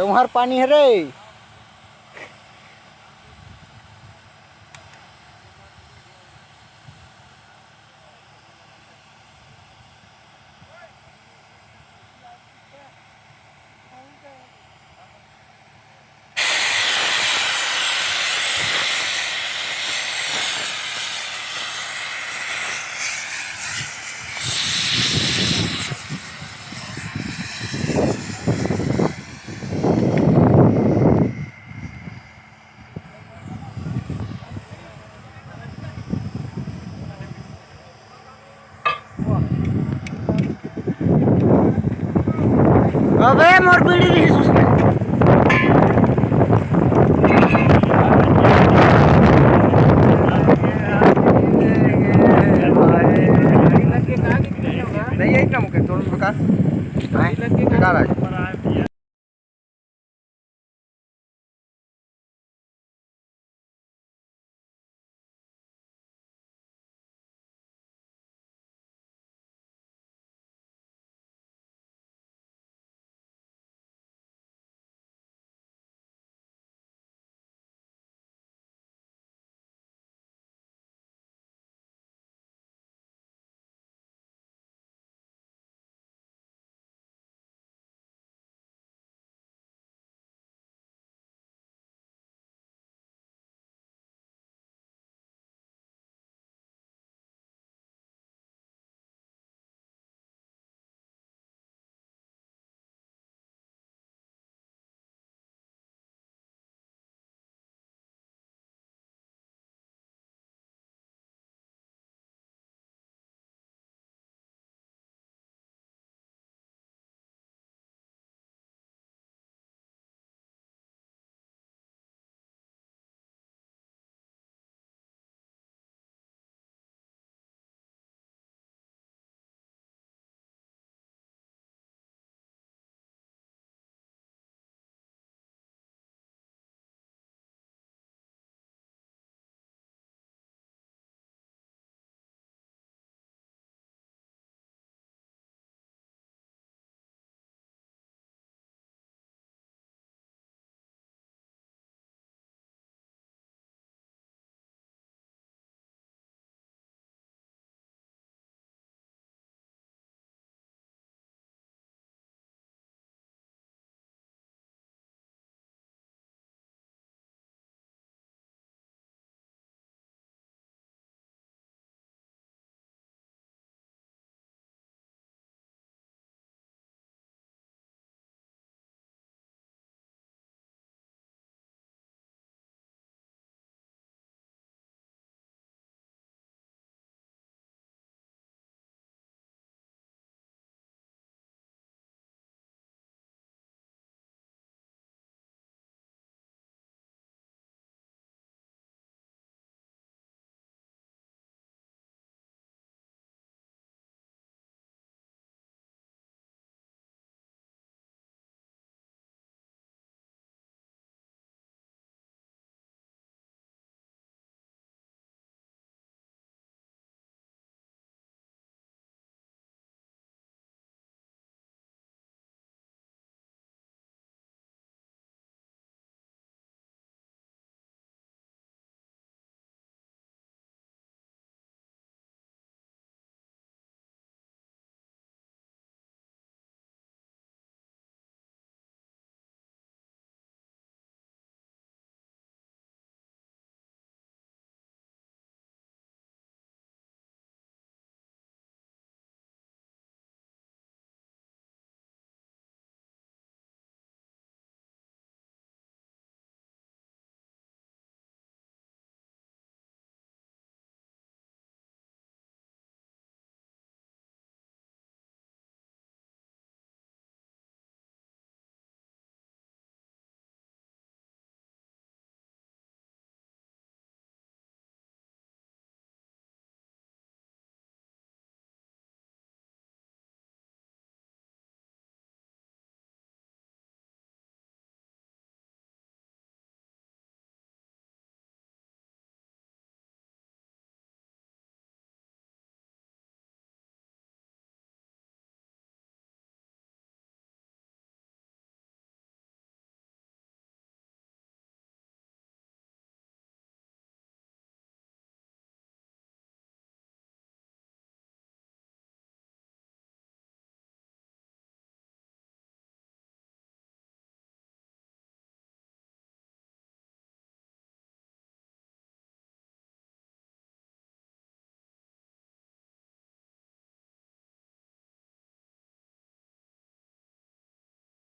जौहर पानी है रे। अबे मोर पीड़ी दी नहीं यही काम करते हाँ। है इतना मुके थोड़ा बेकार बेकार है।